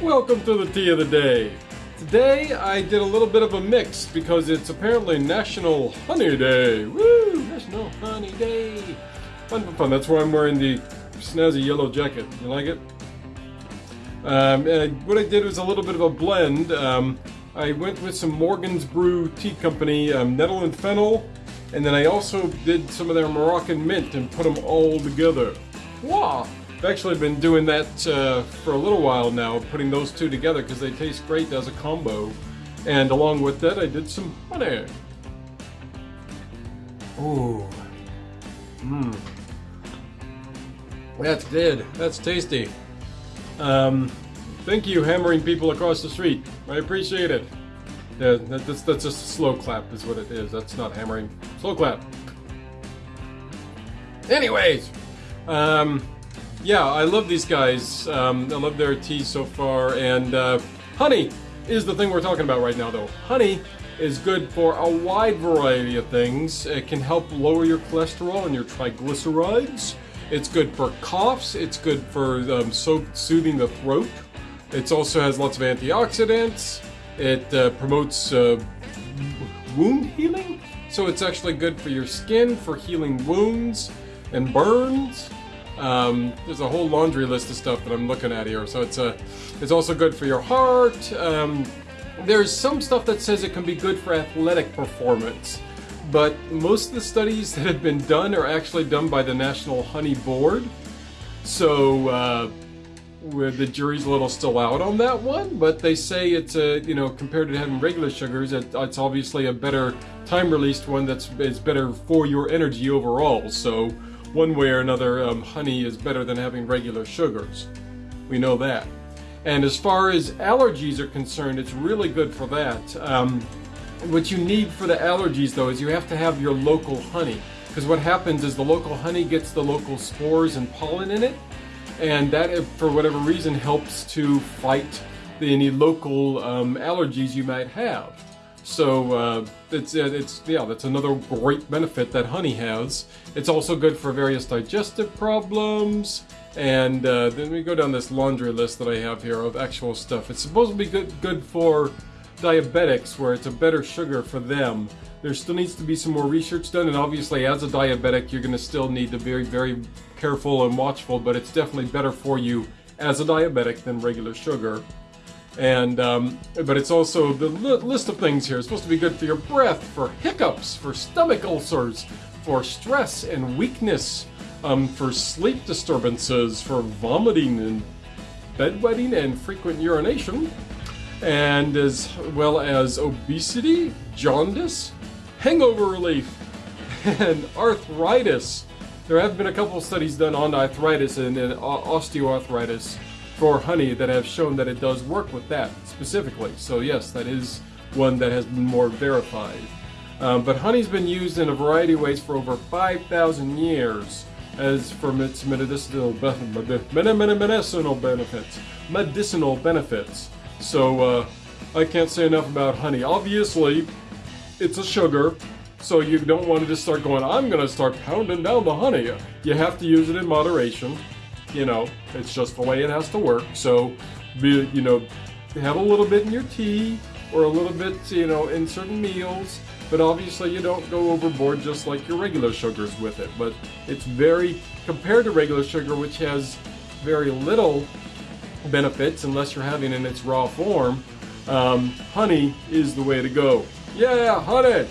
Welcome to the tea of the day. Today I did a little bit of a mix because it's apparently National Honey Day. Woo! National Honey Day. Fun, fun, fun. That's why I'm wearing the snazzy yellow jacket. You like it? Um, what I did was a little bit of a blend. Um, I went with some Morgan's Brew Tea Company um, nettle and fennel, and then I also did some of their Moroccan mint and put them all together. Wow! I've actually been doing that uh, for a little while now, putting those two together because they taste great as a combo. And along with that, I did some honey. Ooh. Mmm. That's good. That's tasty. Um, thank you, hammering people across the street. I appreciate it. Yeah, that's, that's just a slow clap is what it is. That's not hammering. Slow clap. Anyways, um, yeah, I love these guys. Um, I love their tea so far. And uh, honey is the thing we're talking about right now, though. Honey is good for a wide variety of things. It can help lower your cholesterol and your triglycerides. It's good for coughs. It's good for um, so soothing the throat. It also has lots of antioxidants. It uh, promotes uh, wound healing. So it's actually good for your skin, for healing wounds and burns. Um, there's a whole laundry list of stuff that I'm looking at here. So it's uh, it's also good for your heart. Um, there's some stuff that says it can be good for athletic performance, but most of the studies that have been done are actually done by the National Honey Board. So uh, the jury's a little still out on that one, but they say it's a, you know, compared to having regular sugars, it, it's obviously a better time-released one that's is better for your energy overall. So one way or another, um, honey is better than having regular sugars. We know that. And as far as allergies are concerned, it's really good for that. Um, what you need for the allergies though is you have to have your local honey. Because what happens is the local honey gets the local spores and pollen in it. And that, for whatever reason, helps to fight any local um, allergies you might have. So uh, it's it's yeah, that's another great benefit that honey has. It's also good for various digestive problems. And uh, then we go down this laundry list that I have here of actual stuff. It's supposed to be good good for diabetics, where it's a better sugar for them. There still needs to be some more research done, and obviously as a diabetic, you're going to still need to be very, very careful and watchful, but it's definitely better for you as a diabetic than regular sugar. And, um, but it's also, the li list of things here is supposed to be good for your breath, for hiccups, for stomach ulcers, for stress and weakness, um, for sleep disturbances, for vomiting and bedwetting and frequent urination, and as well as obesity, jaundice, hangover relief, and arthritis. There have been a couple studies done on arthritis and, and osteoarthritis, for honey that have shown that it does work with that specifically. So yes, that is one that has been more verified. Um, but honey's been used in a variety of ways for over 5,000 years as for its medicinal, medicinal benefits. Medicinal benefits. So uh, I can't say enough about honey. Obviously, it's a sugar, so you don't want to just start going, I'm going to start pounding down the honey. You have to use it in moderation you know, it's just the way it has to work. So, be, you know, have a little bit in your tea or a little bit, you know, in certain meals. But obviously you don't go overboard just like your regular sugars with it. But it's very, compared to regular sugar, which has very little benefits unless you're having it in its raw form, um, honey is the way to go. Yeah, honey!